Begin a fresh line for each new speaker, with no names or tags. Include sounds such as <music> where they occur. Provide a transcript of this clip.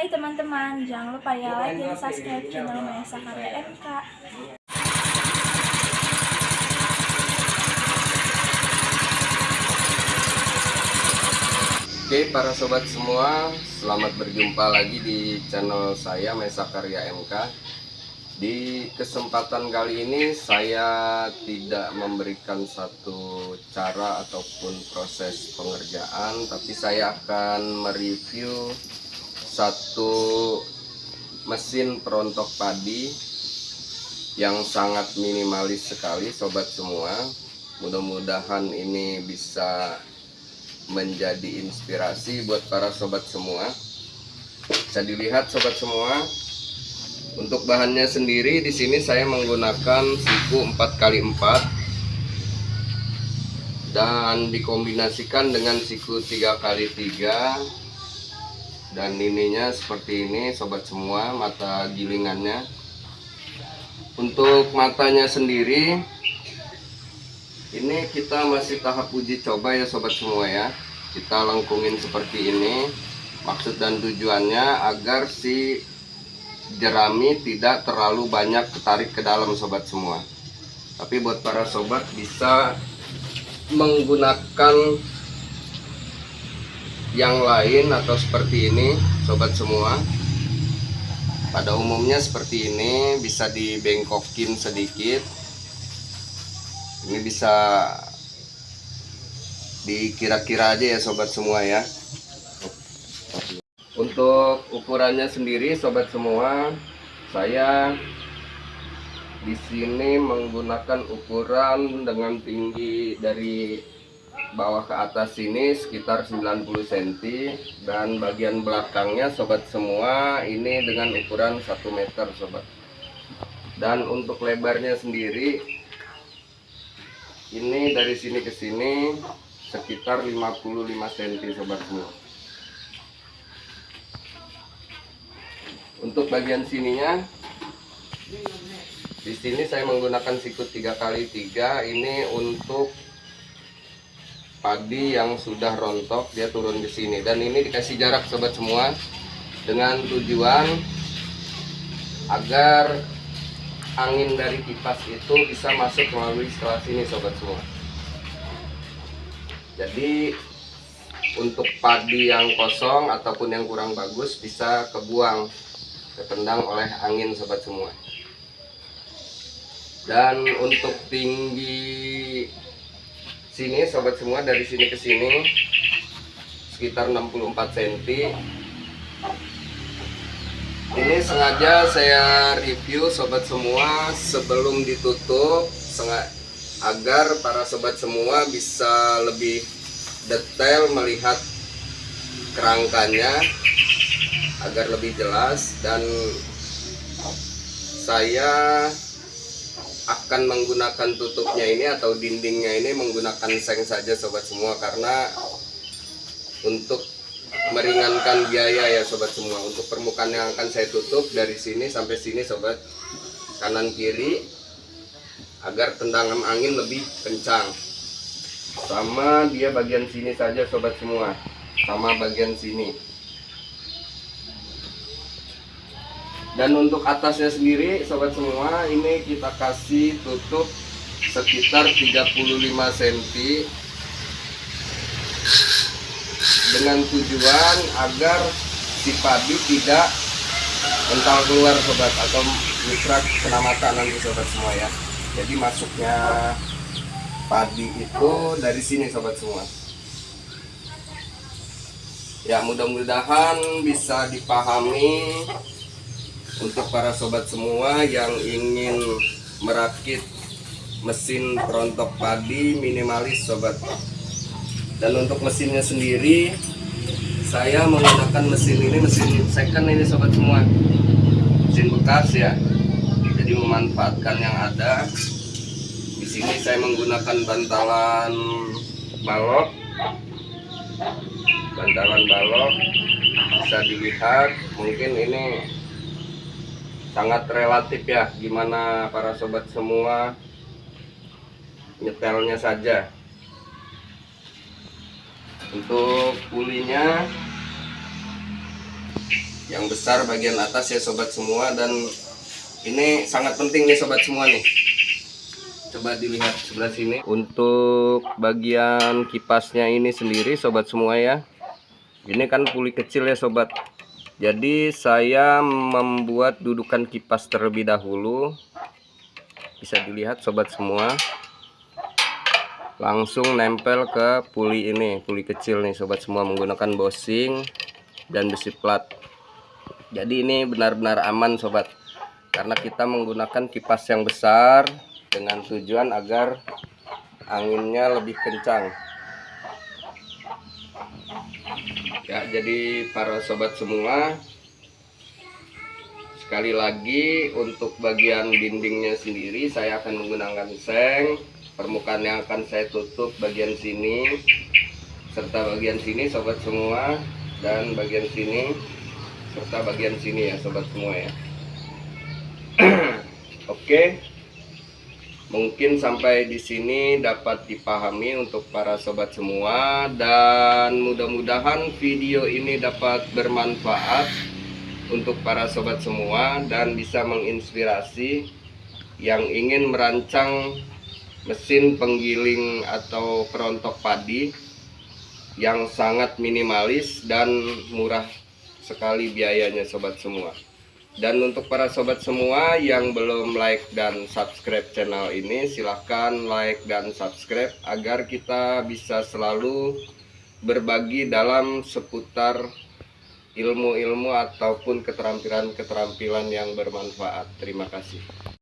Hai teman-teman, jangan lupa ya like dan subscribe channel Maesa Karya MK.
Oke para sobat semua, selamat berjumpa lagi di channel saya Mesa Karya MK. Di kesempatan kali ini saya tidak memberikan satu cara ataupun proses pengerjaan, tapi saya akan mereview satu mesin perontok padi yang sangat minimalis sekali sobat semua. Mudah-mudahan ini bisa menjadi inspirasi buat para sobat semua. Bisa dilihat sobat semua. Untuk bahannya sendiri di sini saya menggunakan siku 4x4 dan dikombinasikan dengan siku 3x3 dan ininya seperti ini sobat semua mata gilingannya. Untuk matanya sendiri ini kita masih tahap uji coba ya sobat semua ya. Kita lengkungin seperti ini. Maksud dan tujuannya agar si jerami tidak terlalu banyak ketarik ke dalam sobat semua. Tapi buat para sobat bisa menggunakan yang lain atau seperti ini sobat semua pada umumnya seperti ini bisa dibengkokin sedikit. Ini bisa dikira-kira aja ya sobat semua ya. Untuk ukurannya sendiri sobat semua saya di sini menggunakan ukuran dengan tinggi dari bawah ke atas ini sekitar 90 cm dan bagian belakangnya sobat semua ini dengan ukuran 1 meter sobat. Dan untuk lebarnya sendiri ini dari sini ke sini sekitar 55 cm sobat semua. Untuk bagian sininya di sini saya menggunakan sikut 3 kali 3 ini untuk padi yang sudah rontok dia turun ke sini. Dan ini dikasih jarak sobat semua dengan tujuan agar angin dari kipas itu bisa masuk melalui setelah sini sobat semua. Jadi untuk padi yang kosong ataupun yang kurang bagus bisa kebuang ketendang oleh angin sobat semua. Dan untuk tinggi sini sobat semua dari sini ke sini sekitar 64 cm ini sengaja saya review sobat semua sebelum ditutup agar para sobat semua bisa lebih detail melihat kerangkanya agar lebih jelas. Dan saya akan menggunakan tutupnya ini atau dindingnya ini menggunakan seng saja sobat semua karena untuk meringankan biaya ya sobat semua. Untuk permukaan yang akan saya tutup dari sini sampai sini sobat kanan kiri agar tendangan angin lebih kencang. Sama dia bagian sini saja sobat semua. Sama bagian sini dan untuk atasnya sendiri sobat semua ini kita kasih tutup sekitar 35 cm dengan tujuan agar si padi tidak mental keluar sobat atau mikrak kena mata nanti sobat semua ya. Jadi masuknya padi itu dari sini sobat semua. Ya mudah-mudahan bisa dipahami untuk para sobat semua yang ingin merakit mesin perontok padi minimalis sobat. Dan untuk mesinnya sendiri saya menggunakan mesin ini mesin second ini sobat semua. Mesin bekas ya. Jadi memanfaatkan yang ada. Di sini saya menggunakan bantalan balok. Bantalan balok bisa dilihat. Mungkin ini sangat relatif ya gimana para sobat semua nyetelnya saja. Untuk pulinya yang besar bagian atas ya sobat semua dan ini sangat penting nih sobat semua nih. Coba dilihat sebelah sini. Untuk bagian kipasnya ini sendiri sobat semua ya. Ini kan puli kecil ya sobat jadi saya membuat dudukan kipas terlebih dahulu. Bisa dilihat sobat semua. Langsung nempel ke puli ini puli kecil nih sobat semua menggunakan bosing dan besi plat. Jadi ini benar-benar aman sobat. Karena kita menggunakan kipas yang besar dengan tujuan agar anginnya lebih kencang ya jadi para sobat semua sekali lagi untuk bagian dindingnya sendiri saya akan menggunakan seng. Permukaan yang akan saya tutup bagian sini serta bagian sini sobat semua dan bagian sini serta bagian sini ya sobat semua ya. <clears throat> Oke mungkin sampai di sini dapat dipahami untuk para sobat semua dan mudah-mudahan video ini dapat bermanfaat untuk para sobat semua dan bisa menginspirasi yang ingin merancang mesin penggiling atau perontok padi yang sangat minimalis dan murah sekali biayanya sobat semua dan untuk para sobat semua yang belum like dan subscribe channel ini silahkan like dan subscribe agar kita bisa selalu berbagi dalam seputar ilmu-ilmu ataupun keterampilan-keterampilan yang bermanfaat. Terima kasih